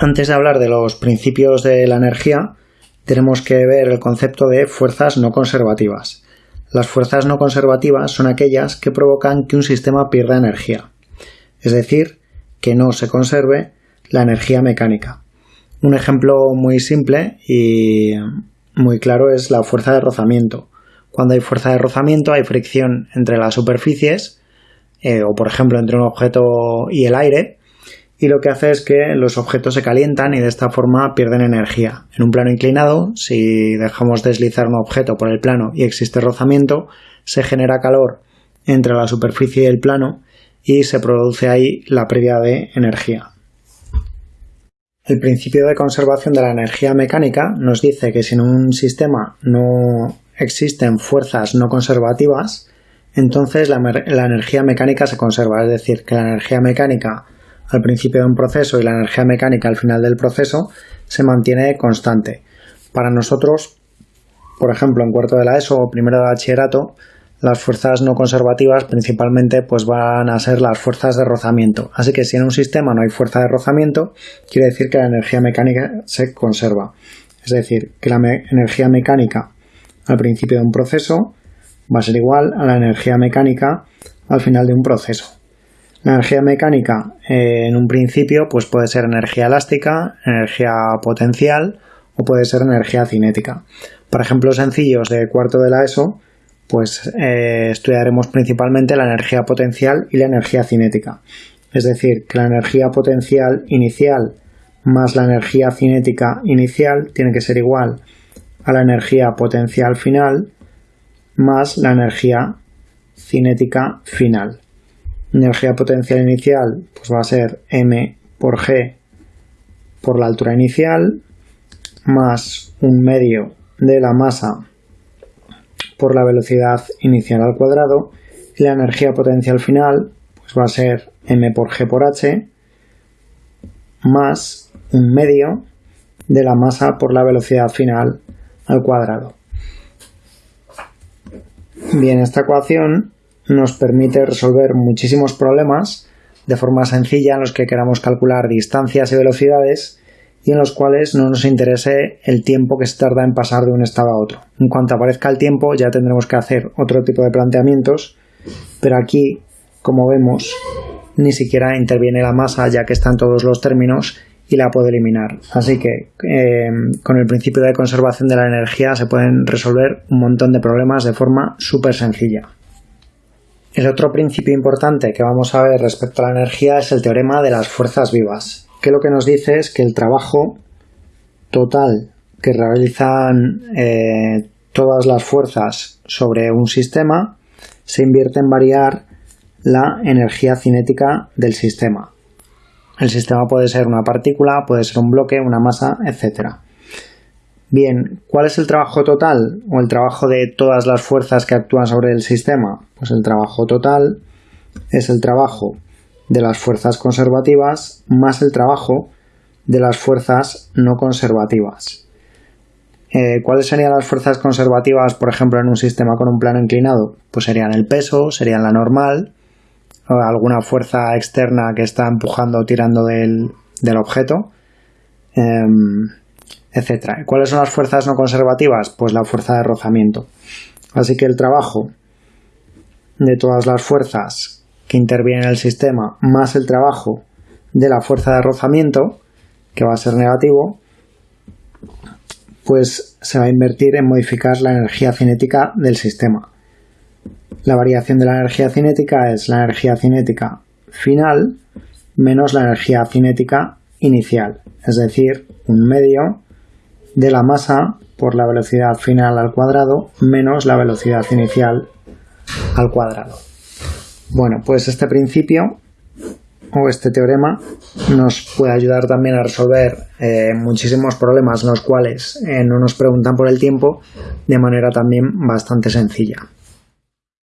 Antes de hablar de los principios de la energía, tenemos que ver el concepto de fuerzas no conservativas. Las fuerzas no conservativas son aquellas que provocan que un sistema pierda energía, es decir, que no se conserve la energía mecánica. Un ejemplo muy simple y muy claro es la fuerza de rozamiento. Cuando hay fuerza de rozamiento hay fricción entre las superficies eh, o por ejemplo entre un objeto y el aire y lo que hace es que los objetos se calientan y de esta forma pierden energía. En un plano inclinado, si dejamos deslizar un objeto por el plano y existe rozamiento, se genera calor entre la superficie y el plano y se produce ahí la pérdida de energía. El principio de conservación de la energía mecánica nos dice que si en un sistema no existen fuerzas no conservativas, entonces la, la energía mecánica se conserva, es decir, que la energía mecánica al principio de un proceso y la energía mecánica al final del proceso se mantiene constante. Para nosotros, por ejemplo, en cuarto de la ESO o primero de bachillerato, las fuerzas no conservativas principalmente pues van a ser las fuerzas de rozamiento. Así que si en un sistema no hay fuerza de rozamiento, quiere decir que la energía mecánica se conserva. Es decir, que la energía mecánica al principio de un proceso va a ser igual a la energía mecánica al final de un proceso. Energía mecánica eh, en un principio pues puede ser energía elástica, energía potencial o puede ser energía cinética. Para ejemplos sencillos de cuarto de la ESO, pues eh, estudiaremos principalmente la energía potencial y la energía cinética. Es decir, que la energía potencial inicial más la energía cinética inicial tiene que ser igual a la energía potencial final más la energía cinética final energía potencial inicial pues va a ser m por g por la altura inicial más un medio de la masa por la velocidad inicial al cuadrado y la energía potencial final pues va a ser m por g por h más un medio de la masa por la velocidad final al cuadrado. Bien, esta ecuación nos permite resolver muchísimos problemas de forma sencilla en los que queramos calcular distancias y velocidades y en los cuales no nos interese el tiempo que se tarda en pasar de un estado a otro. En cuanto aparezca el tiempo ya tendremos que hacer otro tipo de planteamientos, pero aquí, como vemos, ni siquiera interviene la masa ya que están todos los términos y la puedo eliminar. Así que eh, con el principio de conservación de la energía se pueden resolver un montón de problemas de forma súper sencilla. El otro principio importante que vamos a ver respecto a la energía es el teorema de las fuerzas vivas, que lo que nos dice es que el trabajo total que realizan eh, todas las fuerzas sobre un sistema se invierte en variar la energía cinética del sistema. El sistema puede ser una partícula, puede ser un bloque, una masa, etc. Bien, ¿cuál es el trabajo total o el trabajo de todas las fuerzas que actúan sobre el sistema? Pues el trabajo total es el trabajo de las fuerzas conservativas más el trabajo de las fuerzas no conservativas. Eh, ¿Cuáles serían las fuerzas conservativas, por ejemplo, en un sistema con un plano inclinado? Pues serían el peso, serían la normal, alguna fuerza externa que está empujando o tirando del, objeto. Em, etc. ¿Cuáles son las fuerzas no conservativas? Pues la fuerza de rozamiento. Así que el trabajo de todas las fuerzas que intervienen en el sistema más el trabajo de la fuerza de rozamiento, que va a ser negativo, pues se va a invertir en modificar la energía cinética del sistema. La variación de la energía cinética es la energía cinética final menos la energía cinética inicial, es decir, un medio de la masa por la velocidad final al cuadrado menos la velocidad inicial al cuadrado. Bueno, pues este principio o este teorema nos puede ayudar también a resolver eh, muchísimos problemas los cuales eh, no nos preguntan por el tiempo de manera también bastante sencilla.